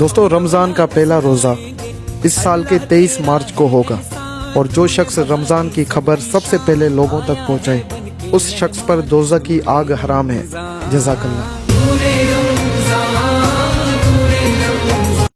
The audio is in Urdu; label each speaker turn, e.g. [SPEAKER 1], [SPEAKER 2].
[SPEAKER 1] دوستو، رمضان کا پہلا روزہ اس سال کے تیئیس مارچ کو ہوگا اور جو شخص رمضان کی خبر سب سے پہلے لوگوں تک پہنچائے، اس شخص پر دوزہ کی آگ حرام ہے۔ جزاک اللہ۔